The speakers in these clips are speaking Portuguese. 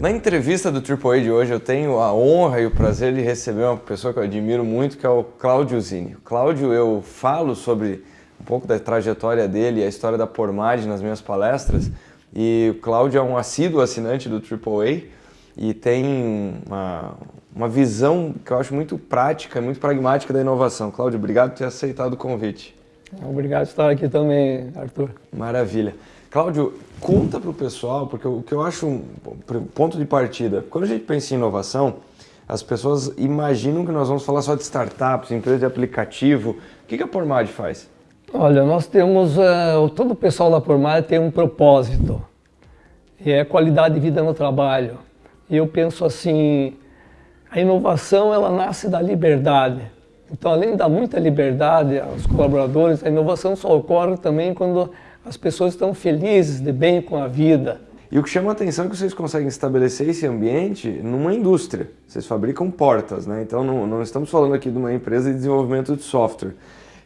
Na entrevista do AAA de hoje, eu tenho a honra e o prazer de receber uma pessoa que eu admiro muito, que é o Cláudio Zini. O Cláudio, eu falo sobre um pouco da trajetória dele a história da Pormad nas minhas palestras, e o Cláudio é um assíduo assinante do AAA e tem uma, uma visão que eu acho muito prática, muito pragmática da inovação. Cláudio, obrigado por ter aceitado o convite. Obrigado por estar aqui também, Arthur. Maravilha. Cláudio, conta para o pessoal, porque o que eu acho um ponto de partida, quando a gente pensa em inovação, as pessoas imaginam que nós vamos falar só de startups, empresas de aplicativo. O que a Pormad faz? Olha, nós temos, uh, todo o pessoal da Pormad tem um propósito, e é qualidade de vida no trabalho. E eu penso assim, a inovação ela nasce da liberdade. Então, além dar muita liberdade aos colaboradores, a inovação só ocorre também quando as pessoas estão felizes, de bem com a vida. E o que chama a atenção é que vocês conseguem estabelecer esse ambiente numa indústria. Vocês fabricam portas, né? Então não, não estamos falando aqui de uma empresa de desenvolvimento de software.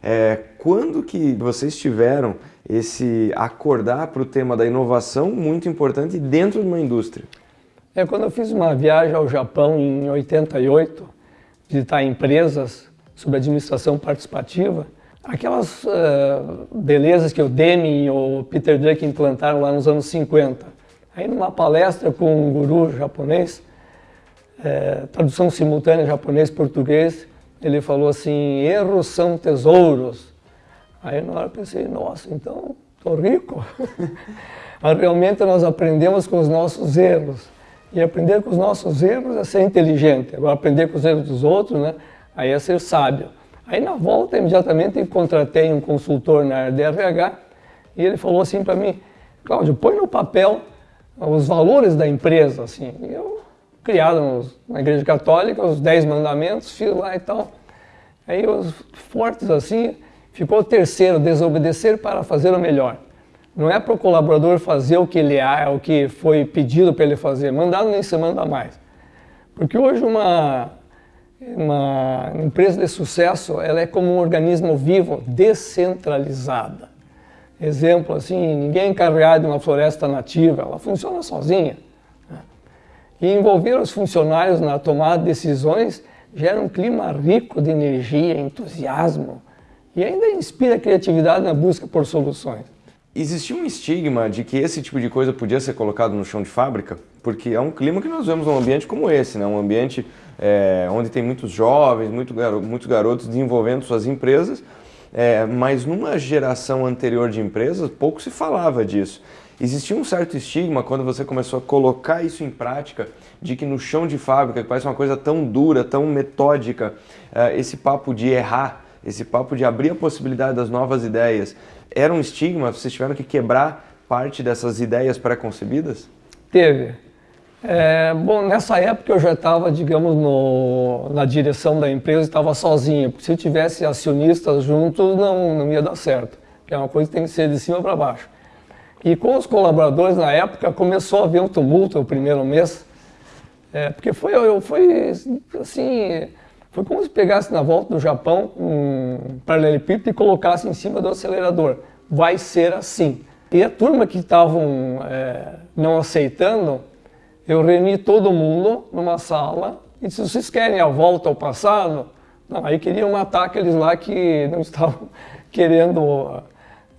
É, quando que vocês tiveram esse acordar para o tema da inovação muito importante dentro de uma indústria? É quando eu fiz uma viagem ao Japão em 88, visitar empresas sobre administração participativa, aquelas uh, belezas que o Deming e o Peter Drucker implantaram lá nos anos 50. Aí numa palestra com um guru japonês, é, tradução simultânea japonês-português, ele falou assim, erros são tesouros. Aí na hora eu pensei, nossa, então estou rico. Mas realmente nós aprendemos com os nossos erros. E aprender com os nossos erros é ser inteligente. Agora aprender com os erros dos outros, né, aí é ser sábio. Aí na volta, imediatamente, contratei um consultor na área de RH e ele falou assim para mim, Cláudio, põe no papel os valores da empresa, assim. Eu, criado na igreja católica, os dez mandamentos, fiz lá e tal. Aí os fortes assim, ficou o terceiro, desobedecer para fazer o melhor. Não é para o colaborador fazer o que ele é, o que foi pedido para ele fazer. Mandado nem se manda mais. Porque hoje uma uma empresa de sucesso, ela é como um organismo vivo, descentralizada. Exemplo, assim, ninguém é encarregado de uma floresta nativa, ela funciona sozinha. Né? E envolver os funcionários na tomada de decisões gera um clima rico de energia, entusiasmo e ainda inspira criatividade na busca por soluções. Existia um estigma de que esse tipo de coisa podia ser colocado no chão de fábrica? Porque é um clima que nós vemos num ambiente como esse, né? um ambiente é, onde tem muitos jovens, muito garo, muitos garotos desenvolvendo suas empresas, é, mas numa geração anterior de empresas pouco se falava disso. Existia um certo estigma quando você começou a colocar isso em prática, de que no chão de fábrica, que parece uma coisa tão dura, tão metódica, é, esse papo de errar, esse papo de abrir a possibilidade das novas ideias, era um estigma? Vocês tiveram que quebrar parte dessas ideias pré-concebidas? Teve. É, bom, nessa época eu já estava, digamos, no, na direção da empresa, estava sozinho. Porque se eu tivesse acionistas juntos, não, não ia dar certo. É uma coisa que tem que ser de cima para baixo. E com os colaboradores na época começou a haver um tumulto o primeiro mês, é, porque foi, eu, foi assim, foi como se pegasse na volta do Japão um paralelepípedo e colocasse em cima do acelerador. Vai ser assim. E a turma que estavam é, não aceitando, eu reuni todo mundo numa sala e disse, vocês querem a volta ao passado? Não, aí queriam matar aqueles lá que não estavam querendo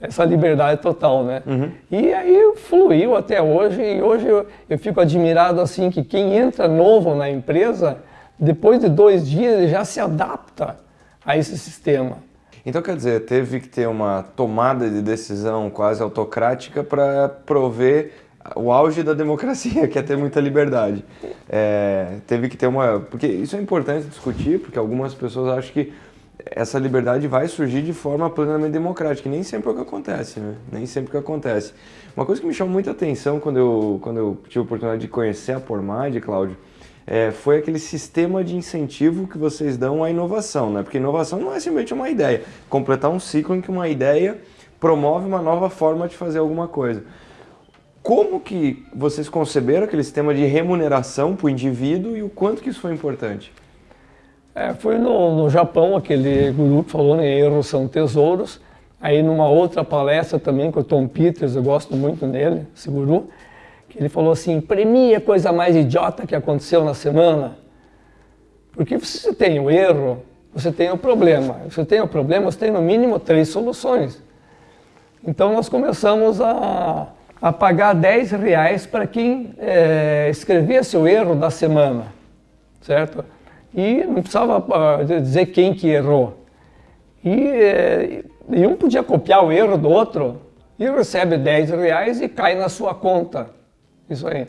essa liberdade total, né? Uhum. E aí fluiu até hoje e hoje eu, eu fico admirado assim que quem entra novo na empresa depois de dois dias ele já se adapta a esse sistema. Então quer dizer, teve que ter uma tomada de decisão quase autocrática para prover o auge da democracia, que é ter muita liberdade. É, teve que ter uma... Porque isso é importante discutir, porque algumas pessoas acham que essa liberdade vai surgir de forma plenamente democrática, e nem sempre é o que acontece, né? Nem sempre é o que acontece. Uma coisa que me chamou muita atenção quando eu, quando eu tive a oportunidade de conhecer a Pormad, Cláudio, é, foi aquele sistema de incentivo que vocês dão à inovação, né? Porque inovação não é simplesmente uma ideia, completar um ciclo em que uma ideia promove uma nova forma de fazer alguma coisa. Como que vocês conceberam aquele sistema de remuneração para o indivíduo e o quanto que isso foi importante? É, foi no, no Japão, aquele guru que falou, né, erros são tesouros. Aí numa outra palestra também com o Tom Peters, eu gosto muito dele, esse guru, ele falou assim, premie a coisa mais idiota que aconteceu na semana. Porque se você tem o erro, você tem o problema. Se você tem o problema, você tem no mínimo três soluções. Então nós começamos a, a pagar 10 reais para quem é, escrevesse o erro da semana, certo? E não precisava uh, dizer quem que errou. E, é, podia copiar o erro do outro e recebe 10 reais e cai na sua conta. Isso aí.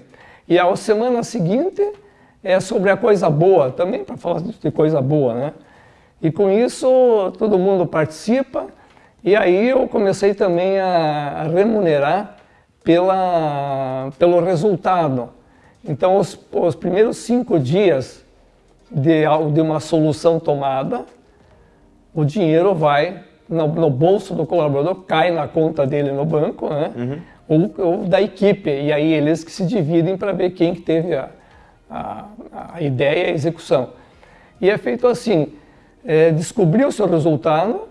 E a semana seguinte é sobre a coisa boa, também para falar de coisa boa, né? E com isso todo mundo participa e aí eu comecei também a, remunerar pela, pelo resultado. Então os, os primeiros cinco dias de, de uma solução tomada, o dinheiro vai no, no, bolso do colaborador, cai na conta dele no banco, né? Uhum. Ou, ou, da equipe. E aí eles que se dividem para ver quem que teve a, a, a, ideia e a execução. E é feito assim, é, descobriu o seu resultado,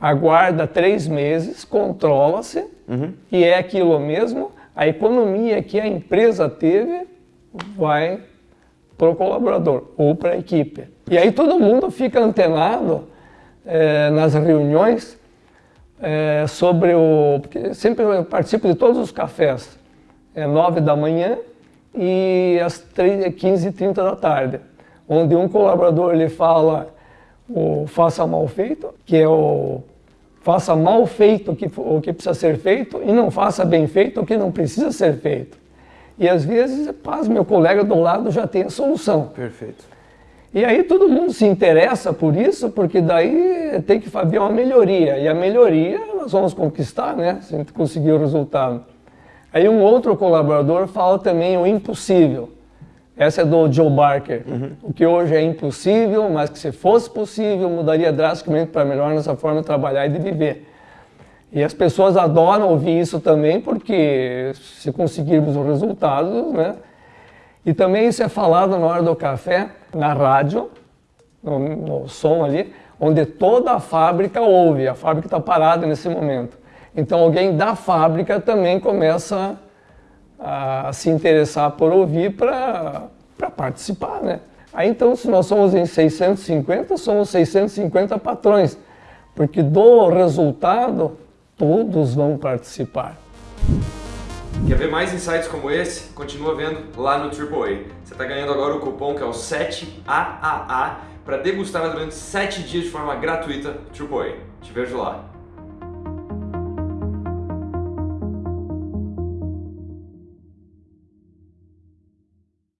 aguarda três meses, controla-se, uhum. e é aquilo mesmo, a economia que a empresa teve vai para o colaborador ou para a equipe. E aí todo mundo fica antenado é, nas reuniões é, sobre o... Porque sempre eu participo de todos os cafés, é nove da manhã e às 15 e 30 da tarde, onde um colaborador ele fala o faça mal feito, que é o faça mal feito o que, o que precisa ser feito e não faça bem feito o que não precisa ser feito. E às vezes, paz, meu colega do lado já tem a solução. Perfeito. E aí todo mundo se interessa por isso, porque daí tem que fazer uma melhoria. E a melhoria nós vamos conquistar, né? Se a gente conseguir o resultado. Aí um outro colaborador fala também o impossível. Essa é do Joe Barker. Uhum. O que hoje é impossível, mas que se fosse possível, mudaria drasticamente para melhor nossa forma de trabalhar e de viver. E as pessoas adoram ouvir isso também, porque se conseguirmos os resultados, né? E também isso é falado na hora do café, na rádio, no, no som ali, onde toda a fábrica ouve, a fábrica está parada nesse momento. Então alguém da fábrica também começa a se interessar por ouvir para participar, né? Aí então, se nós somos em 650, somos 650 patrões, porque do resultado todos vão participar. Quer ver mais insights como esse? Continua vendo lá no AAA. Você está ganhando agora o cupom que é o 7AAA para degustar durante 7 dias de forma gratuita AAA. Te vejo lá.